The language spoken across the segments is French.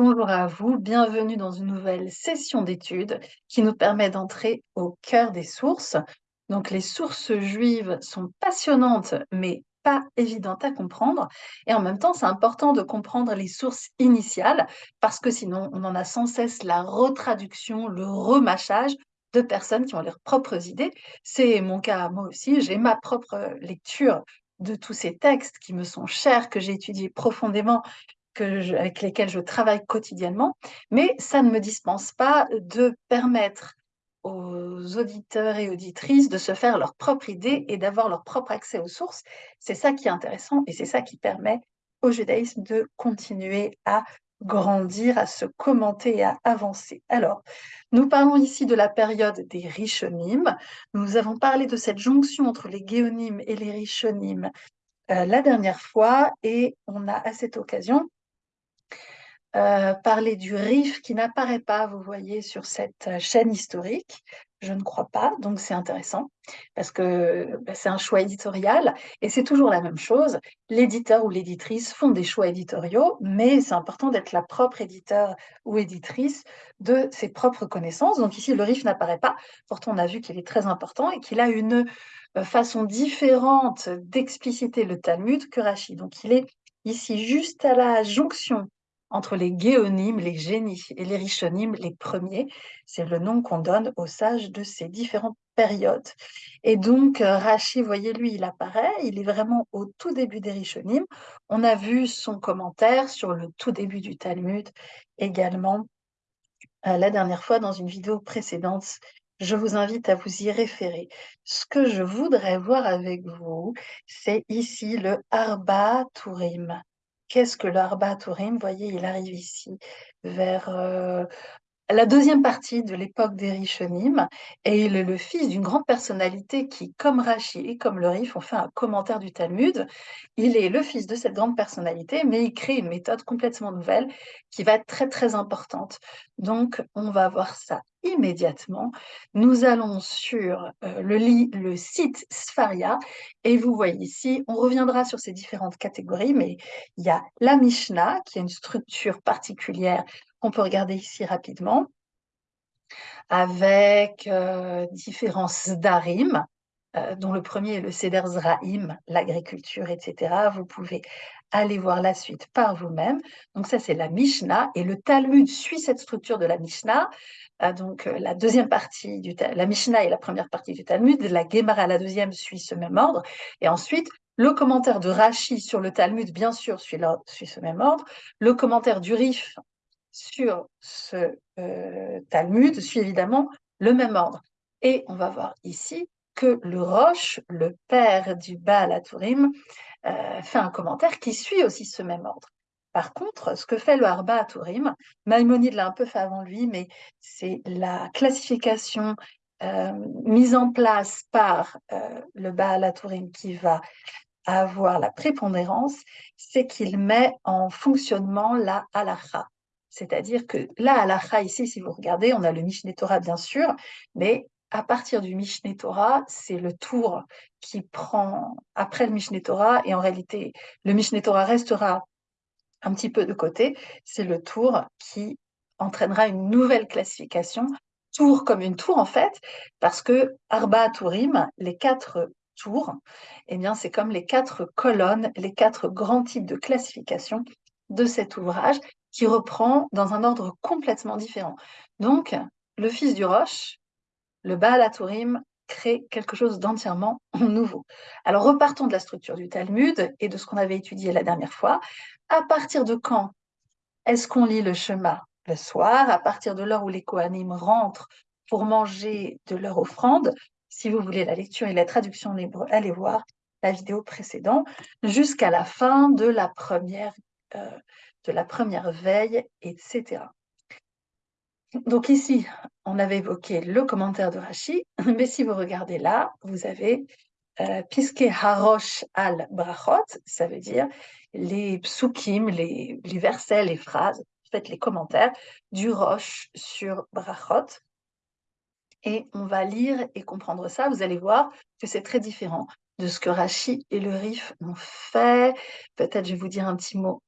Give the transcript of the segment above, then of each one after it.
Bonjour à vous, bienvenue dans une nouvelle session d'études qui nous permet d'entrer au cœur des sources. Donc les sources juives sont passionnantes mais pas évidentes à comprendre et en même temps c'est important de comprendre les sources initiales parce que sinon on en a sans cesse la retraduction, le remâchage de personnes qui ont leurs propres idées. C'est mon cas moi aussi, j'ai ma propre lecture de tous ces textes qui me sont chers, que j'ai étudiés profondément avec lesquels je travaille quotidiennement, mais ça ne me dispense pas de permettre aux auditeurs et auditrices de se faire leur propre idée et d'avoir leur propre accès aux sources. C'est ça qui est intéressant et c'est ça qui permet au judaïsme de continuer à grandir, à se commenter et à avancer. Alors, nous parlons ici de la période des Rishonim. Nous avons parlé de cette jonction entre les Géonim et les Rishonim euh, la dernière fois et on a à cette occasion euh, parler du RIF qui n'apparaît pas, vous voyez, sur cette euh, chaîne historique. Je ne crois pas, donc c'est intéressant, parce que bah, c'est un choix éditorial, et c'est toujours la même chose. L'éditeur ou l'éditrice font des choix éditoriaux, mais c'est important d'être la propre éditeur ou éditrice de ses propres connaissances. Donc ici, le RIF n'apparaît pas, pourtant on a vu qu'il est très important et qu'il a une euh, façon différente d'expliciter le Talmud que Rachid. Donc il est ici juste à la jonction entre les guéonymes, les génies, et les richonymes, les premiers. C'est le nom qu'on donne aux sages de ces différentes périodes. Et donc, euh, Rachi, voyez, lui, il apparaît, il est vraiment au tout début des richonymes. On a vu son commentaire sur le tout début du Talmud également euh, la dernière fois dans une vidéo précédente. Je vous invite à vous y référer. Ce que je voudrais voir avec vous, c'est ici le Arba Turim. Qu'est-ce que l'Arba Tourim Vous voyez, il arrive ici vers euh, la deuxième partie de l'époque des Rishonim, et il est le fils d'une grande personnalité qui, comme Rachi et comme le Rif, ont fait un commentaire du Talmud. Il est le fils de cette grande personnalité, mais il crée une méthode complètement nouvelle qui va être très très importante. Donc, on va voir ça immédiatement. Nous allons sur euh, le, site Sfaria, et vous voyez ici, on reviendra sur ces différentes catégories, mais il y a la Mishnah, qui a une structure particulière qu'on peut regarder ici rapidement, avec euh, différents zdarim, euh, dont le premier est le Seder Zraim, l'agriculture, etc. Vous pouvez aller voir la suite par vous-même. Donc ça, c'est la Mishnah, et le Talmud suit cette structure de la Mishnah. Euh, donc la deuxième partie du la Mishnah est la première partie du Talmud, la Gemara, la deuxième, suit ce même ordre, et ensuite le commentaire de Rashi sur le Talmud, bien sûr, suit, suit ce même ordre. Le commentaire du Rif sur ce euh, Talmud suit évidemment le même ordre. Et on va voir ici que le Roche, le père du Baal Aturim, euh, fait un commentaire qui suit aussi ce même ordre. Par contre, ce que fait le Arba Aturim, Maïmonide l'a un peu fait avant lui, mais c'est la classification euh, mise en place par le Baal Aturim qui va avoir la prépondérance, c'est qu'il met en fonctionnement la halakha. C'est-à-dire que la ici, si vous regardez, on a le Mishneh Torah, bien sûr, mais à partir du Mishneh Torah, c'est le tour qui prend après le Mishneh Torah, et en réalité, le Mishneh Torah restera un petit peu de côté, c'est le tour qui entraînera une nouvelle classification, tour comme une tour en fait, parce que Arba Tourim, les quatre tours, eh bien c'est comme les quatre colonnes, les quatre grands types de classification de cet ouvrage qui reprend dans un ordre complètement différent. Donc, le fils du Roche, le Baal Aturim, crée quelque chose d'entièrement nouveau. Alors, repartons de la structure du Talmud et de ce qu'on avait étudié la dernière fois. À partir de quand est-ce qu'on lit le Shema Le soir, à partir de l'heure où les Kohanim rentrent pour manger de leur offrande? Si vous voulez la lecture et la traduction en hébreu, allez voir la vidéo précédente, jusqu'à la fin de la première euh, de la première veille, etc. Donc ici, on avait évoqué le commentaire de Rashi, mais si vous regardez là, vous avez euh, Piske Harosh al Brachot, ça veut dire les psukim, les, versets, les phrases, en fait les commentaires du Roche sur Brachot. Et on va lire et comprendre ça. Vous allez voir que c'est très différent de ce que Rashi et le Rif ont fait. Peut-être je vais vous dire un petit mot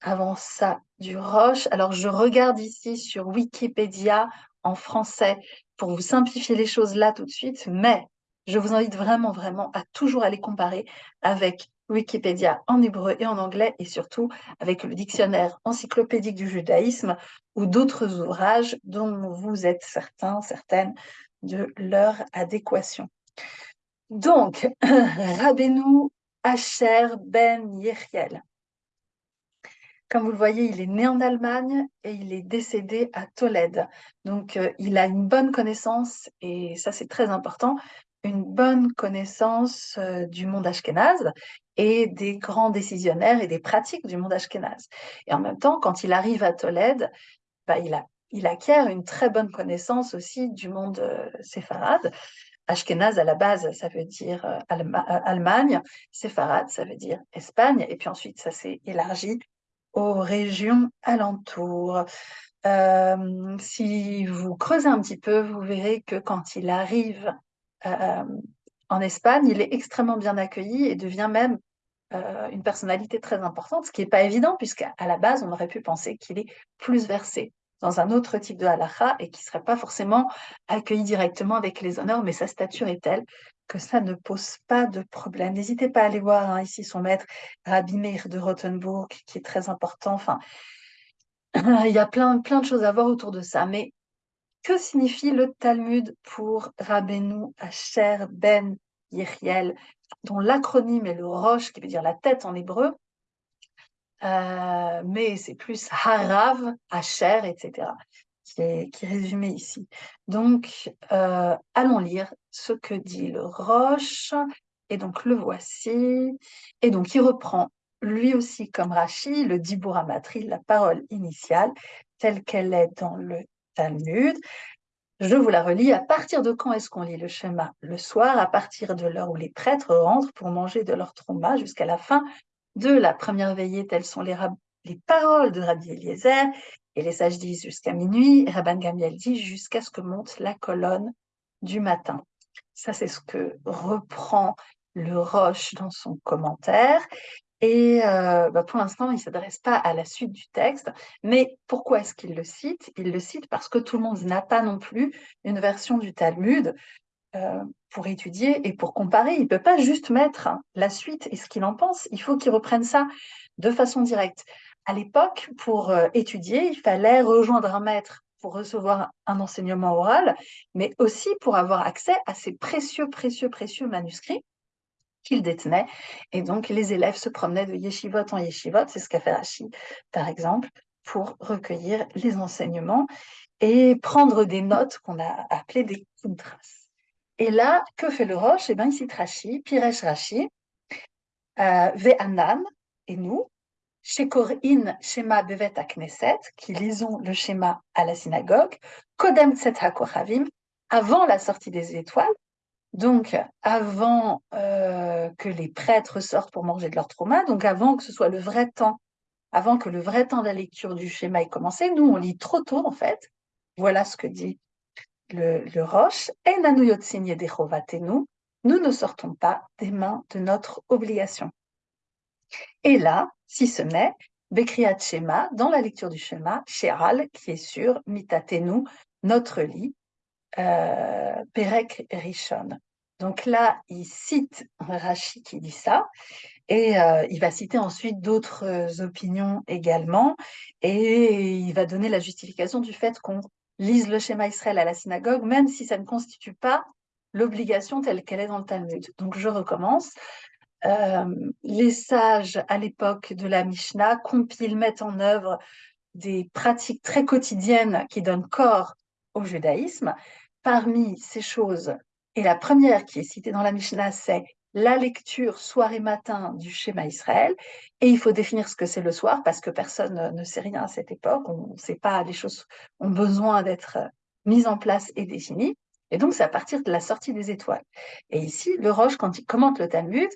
avant ça du Roche. Alors, je regarde ici sur Wikipédia en français pour vous simplifier les choses là tout de suite, mais je vous invite vraiment, vraiment à toujours aller comparer avec Wikipédia en hébreu et en anglais, et surtout avec le dictionnaire encyclopédique du judaïsme ou d'autres ouvrages dont vous êtes certains, certaines de leur adéquation. Donc, Rabbeinu Asher ben Yechiel. Comme vous le voyez, il est né en Allemagne et il est décédé à Tolède. Donc, euh, il a une bonne connaissance, et ça c'est très important, une bonne connaissance euh, du monde ashkénaze et des grands décisionnaires et des pratiques du monde ashkénaze. Et en même temps, quand il arrive à Tolède, bah, il, acquiert une très bonne connaissance aussi du monde euh, séfarade. Ashkenaz, à la base, ça veut dire euh, Allemagne, séfarade, ça veut dire Espagne, et puis ensuite, ça s'est élargi aux régions alentours. si vous creusez un petit peu, vous verrez que quand il arrive euh, en Espagne, il est extrêmement bien accueilli et devient même euh, une personnalité très importante, ce qui n'est pas évident, puisqu'à la base, on aurait pu penser qu'il est plus versé dans un autre type de halakha et qui ne serait pas forcément accueilli directement avec les honneurs, mais sa stature est telle que ça ne pose pas de problème. N'hésitez pas à aller voir hein, ici son maître, Rabbi Meir de Rothenburg, qui est très important. Enfin, il y a plein, plein de choses à voir autour de ça, mais que signifie le Talmud pour Rabbeinu Asher ben Yechiel, dont l'acronyme est le Roche, qui veut dire la tête en hébreu, euh, mais c'est plus Harav, Asher, etc., qui est, résumé ici. Donc, euh, allons lire ce que dit le Roche, et donc le voici, et donc il reprend lui aussi comme Rashi, le Dibur la parole initiale, telle qu'elle est dans le Talmud. Je vous la relis. À partir de quand est-ce qu'on lit le schéma Le soir, à partir de l'heure où les prêtres rentrent pour manger de leur trauma jusqu'à la fin de la première veillée. Telles sont les, les paroles de Rabbi Eliezer. Et les sages disent jusqu'à minuit. Rabban Gamiel dit jusqu'à ce que monte la colonne du matin. Ça, c'est ce que reprend le Roche dans son commentaire. Et euh, bah, pour l'instant, il ne s'adresse pas à la suite du texte. Mais pourquoi est-ce qu'il le cite? Il le cite parce que tout le monde n'a pas non plus une version du Talmud euh, pour étudier et pour comparer. Il ne peut pas juste mettre la suite et ce qu'il en pense. Il faut qu'il reprenne ça de façon directe. À l'époque, pour euh, étudier, il fallait rejoindre un maître pour recevoir un enseignement oral, mais aussi pour avoir accès à ces précieux, précieux, précieux manuscrits qu'il détenait. Et donc, les élèves se promenaient de yeshivot en yeshivot, c'est ce qu'a fait Rachid, par exemple, pour recueillir les enseignements et prendre des notes qu'on a appelées des contrastes. Et là, que fait le Roche Eh bien, il cite Rashi, Piresh Rashi, euh, Ve'anan, et nous, Shekorin Shema Bevet Knesset, qui lisons le schéma à la synagogue, Kodem Tset avant la sortie des étoiles, donc, avant euh, que les prêtres sortent pour manger de leur trauma, donc avant que ce soit le vrai temps, avant que le vrai temps de la lecture du schéma ait commencé, nous, on lit trop tôt, en fait. Voilà ce que dit le, le Roche. Et nous, nous ne sortons pas des mains de notre obligation. Et là, si ce n'est, Bekriat Shema, dans la lecture du schéma, Sheral, qui est sur Mitatenu, notre lit, euh, Perek Rishon. Donc là, il cite Rashi qui dit ça, et euh, il va citer ensuite d'autres euh, opinions également, et il va donner la justification du fait qu'on lise le schéma Israël à la synagogue, même si ça ne constitue pas l'obligation telle qu'elle est dans le Talmud. Donc je recommence. Euh, les sages à l'époque de la Mishnah compilent, mettent en œuvre des pratiques très quotidiennes qui donnent corps au judaïsme. Parmi ces choses, et la première qui est citée dans la Mishnah, c'est la lecture soir et matin du schéma Israël. Et il faut définir ce que c'est le soir parce que personne ne sait rien à cette époque. On ne sait pas, les choses ont besoin d'être mises en place et définies. Et donc, c'est à partir de la sortie des étoiles. Et ici, le Roche, quand il commente le Talmud,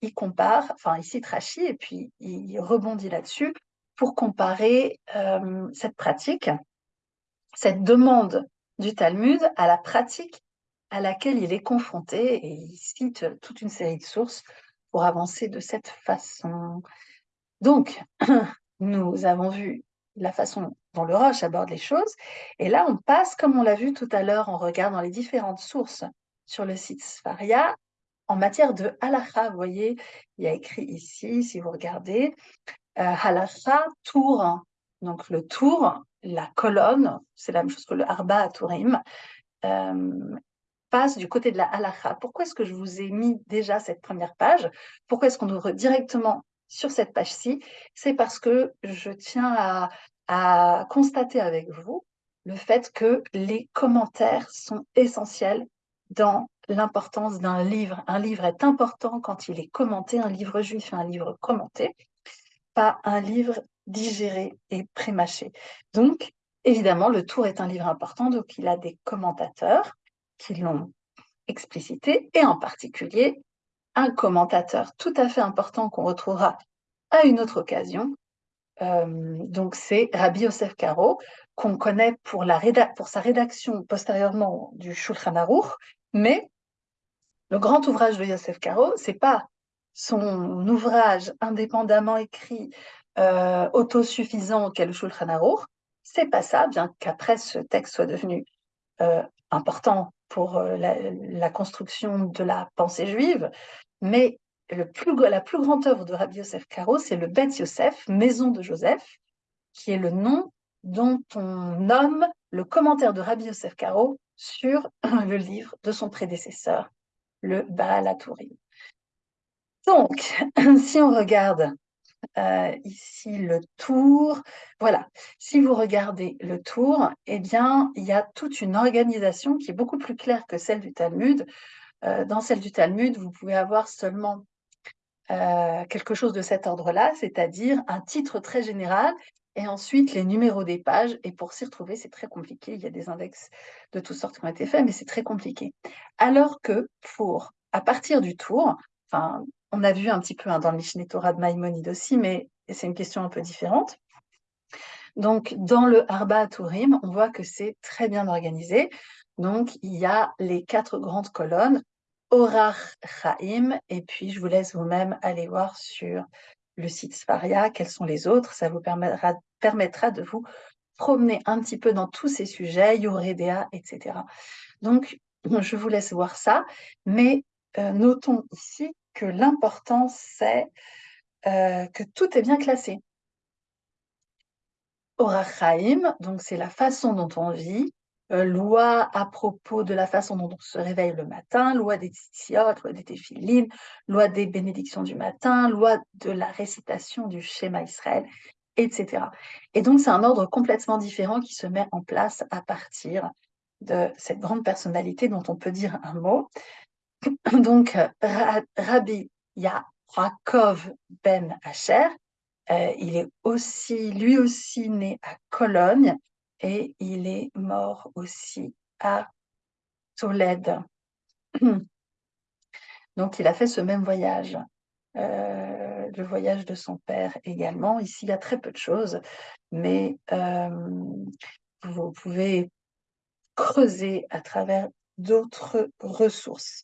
il compare, enfin, il cite Rashi et puis il rebondit là-dessus pour comparer euh, cette pratique, cette demande du Talmud à la pratique à laquelle il est confronté et il cite toute une série de sources pour avancer de cette façon. Donc, nous avons vu la façon dont le Roche aborde les choses, et là on passe, comme on l'a vu tout à l'heure en regardant les différentes sources sur le site Sfaria, en matière de halakha. Vous voyez, il y a écrit ici, si vous regardez, euh, halakha, tour. Donc le tour, la colonne, c'est la même chose que le arba à tourim, euh, passe du côté de la halakha. Pourquoi est-ce que je vous ai mis déjà cette première page? Pourquoi est-ce qu'on ouvre directement sur cette page-ci? C'est parce que je tiens à constater avec vous le fait que les commentaires sont essentiels dans l'importance d'un livre. Un livre est important quand il est commenté, un livre juif un livre commenté, pas un livre digéré et prémâché. Donc, évidemment, le Tour est un livre important, donc il a des commentateurs qui l'ont explicité, et en particulier un commentateur tout à fait important qu'on retrouvera à une autre occasion. Euh, donc c'est Rabbi Yosef Karo, qu'on connaît pour, la pour sa rédaction postérieurement du Shulchan Aruch, mais le grand ouvrage de Yosef Karo, c'est pas son ouvrage indépendamment écrit, euh, autosuffisant qu'est le Shulchan Aruch, c'est pas ça, bien qu'après ce texte soit devenu euh, important pour euh, la, construction de la pensée juive, mais la plus grande œuvre de Rabbi Yosef Karo, c'est le Bet Yosef, Maison de Joseph, qui est le nom dont on nomme le commentaire de Rabbi Yosef Karo sur le livre de son prédécesseur, le Baal HaTurim. Donc, si on regarde euh, ici le tour. Voilà, si vous regardez le tour, eh bien, il y a toute une organisation qui est beaucoup plus claire que celle du Talmud. Euh, dans celle du Talmud, vous pouvez avoir seulement euh, quelque chose de cet ordre-là, c'est-à-dire un titre très général et ensuite les numéros des pages. Et pour s'y retrouver, c'est très compliqué. Il y a des index de toutes sortes qui ont été faits, mais c'est très compliqué. Alors que pour, à partir du tour, enfin, on a vu un petit peu hein, dans le Mishneh Torah de Maïmonide aussi, mais c'est une question un peu différente. Donc, dans le Arba Turim, on voit que c'est très bien organisé. Donc, il y a les quatre grandes colonnes, Orach Chaim, et puis je vous laisse vous-même aller voir sur le site Sfaria quels sont les autres. Ça vous permettra, permettra de vous promener un petit peu dans tous ces sujets, Yoredea, etc. Donc, je vous laisse voir ça, mais euh, notons ici que l'important, c'est euh, que tout est bien classé. Orachaim, donc c'est la façon dont on vit, euh, loi à propos de la façon dont on se réveille le matin, loi des tzitzit, loi des téphilines, loi des bénédictions du matin, loi de la récitation du schéma Israël, etc. Et donc c'est un ordre complètement différent qui se met en place à partir de cette grande personnalité dont on peut dire un mot. Donc, Rabbi Yaakov ben Asher, euh, il est aussi, lui aussi né à Cologne et il est mort aussi à Tolède. Donc, il a fait ce même voyage, le voyage de son père également. Ici, il y a très peu de choses, mais euh, vous pouvez creuser à travers d'autres ressources.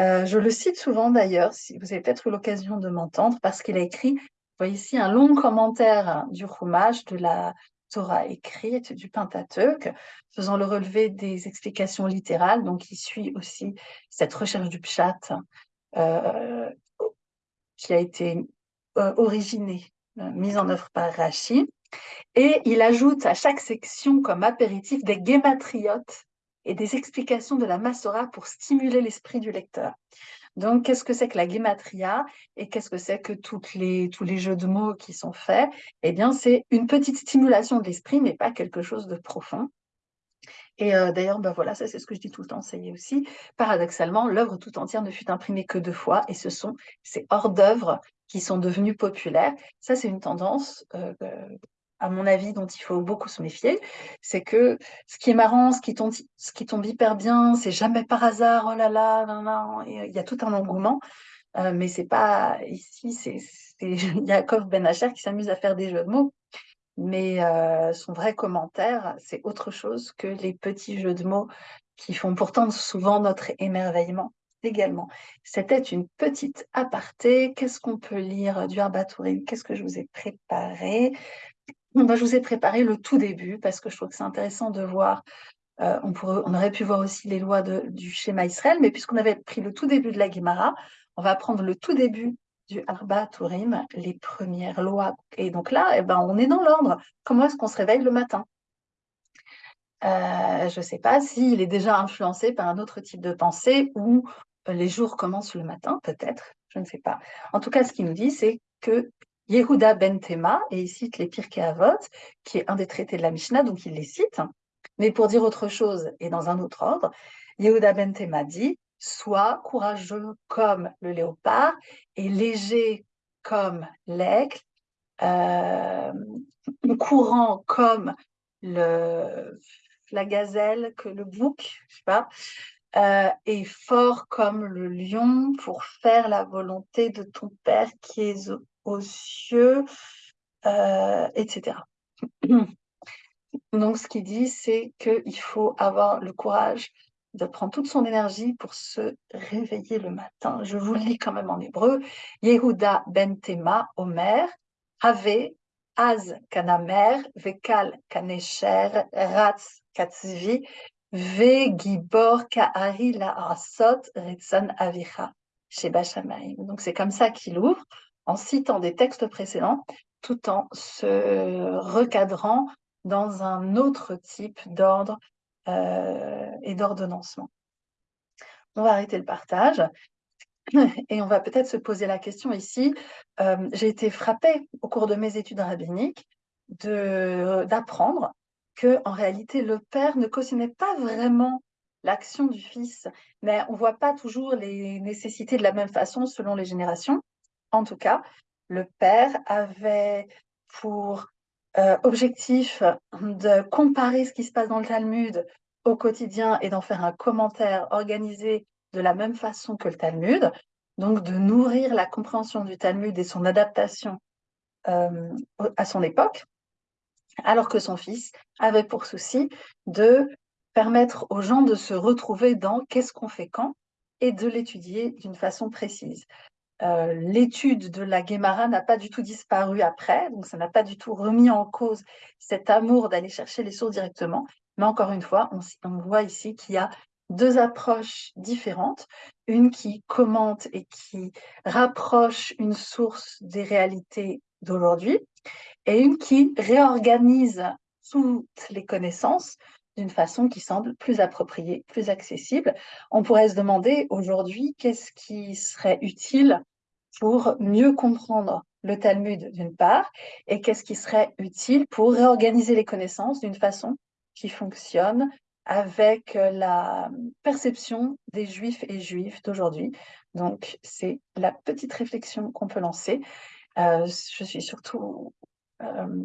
Euh, je le cite souvent d'ailleurs, si vous avez peut-être eu l'occasion de m'entendre, parce qu'il a écrit, voyez ici, un long commentaire du Chumash, de la Torah écrite, du Pentateuque, faisant le relevé des explications littérales. Donc, il suit aussi cette recherche du Pshat euh, qui a été euh, originée, mise en œuvre par Rashi. Et il ajoute à chaque section comme apéritif des guématriotes et des explications de la Massora pour stimuler l'esprit du lecteur. Donc, qu'est-ce que c'est que la guématria et qu'est-ce que c'est que toutes les, tous les jeux de mots qui sont faits? Eh bien, c'est une petite stimulation de l'esprit, mais pas quelque chose de profond. Et euh, d'ailleurs, ben voilà, ça c'est ce que je dis tout le temps, ça y est aussi. Paradoxalement, l'œuvre tout entière ne fut imprimée que deux fois, et ce sont ces hors-d'œuvre qui sont devenus populaires. Ça, c'est une tendance euh, à mon avis, dont il faut beaucoup se méfier, c'est que ce qui est marrant, ce qui tombe, ce qui tombe hyper bien, c'est jamais par hasard, oh là là, il y a tout un engouement, euh, mais c'est pas ici, c'est Yaakov Ben Asher qui s'amuse à faire des jeux de mots, mais euh, son vrai commentaire, c'est autre chose que les petits jeux de mots qui font pourtant souvent notre émerveillement. également. C'était une petite aparté. Qu'est-ce qu'on peut lire du Arbatourim Qu'est-ce que je vous ai préparé? Ben, Je vous ai préparé le tout début parce que je trouve que c'est intéressant de voir. Euh, on, aurait pu voir aussi les lois du schéma Israël, mais puisqu'on avait pris le tout début de la Gemara, on va prendre le tout début du Arba Tourim, les premières lois. Et donc là, eh ben, on est dans l'ordre. Comment est-ce qu'on se réveille le matin? Euh, Je ne sais pas s'il est déjà influencé par un autre type de pensée ou euh, les jours commencent le matin, peut-être, je ne sais pas. En tout cas, ce qu'il nous dit, c'est que Yehuda ben Tema, et il cite les Pirkei Avot, qui est un des traités de la Mishnah, donc il les cite, mais pour dire autre chose et dans un autre ordre, Yehuda ben Tema dit Sois courageux comme le léopard et léger comme l'aigle, euh, courant comme la gazelle, que le bouc, je sais pas, euh, et fort comme le lion pour faire la volonté de ton Père qui est aux, cieux, euh, etc. Donc, ce qu'il dit, c'est qu'il faut avoir le courage de prendre toute son énergie pour se réveiller le matin. Je vous lis quand même en hébreu. Yehuda ben Tema, Omer, Ave, Az kanamer, Vekal kanesher, Ratz katzvi, Ve gibor ka'ari la asot, Retsan avicha, Sheba Donc c'est comme ça qu'il ouvre, en citant des textes précédents, tout en se recadrant dans un autre type d'ordre et d'ordonnancement. On va arrêter le partage et on va peut-être se poser la question ici. Euh, j'ai été frappée au cours de mes études rabbiniques d'apprendre que en réalité le père ne cautionnait pas vraiment l'action du fils, mais on ne voit pas toujours les nécessités de la même façon selon les générations. En tout cas, le père avait pour euh, objectif de comparer ce qui se passe dans le Talmud au quotidien et d'en faire un commentaire organisé de la même façon que le Talmud, donc de nourrir la compréhension du Talmud et son adaptation euh, à son époque, alors que son fils avait pour souci de permettre aux gens de se retrouver dans qu'est-ce qu'on fait quand et de l'étudier d'une façon précise. Euh, l'étude de la Guémara n'a pas du tout disparu après, donc ça n'a pas du tout remis en cause cet amour d'aller chercher les sources directement. Mais encore une fois, on, voit ici qu'il y a deux approches différentes, une qui commente et qui rapproche une source des réalités d'aujourd'hui, et une qui réorganise toutes les connaissances d'une façon qui semble plus appropriée, plus accessible. On pourrait se demander aujourd'hui qu'est-ce qui serait utile pour mieux comprendre le Talmud d'une part, et qu'est-ce qui serait utile pour réorganiser les connaissances d'une façon qui fonctionne avec la perception des juifs et juifs d'aujourd'hui. Donc, c'est la petite réflexion qu'on peut lancer. Euh, je suis surtout euh,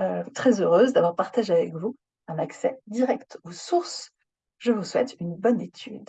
euh, très heureuse d'avoir partagé avec vous un accès direct aux sources. Je vous souhaite une bonne étude.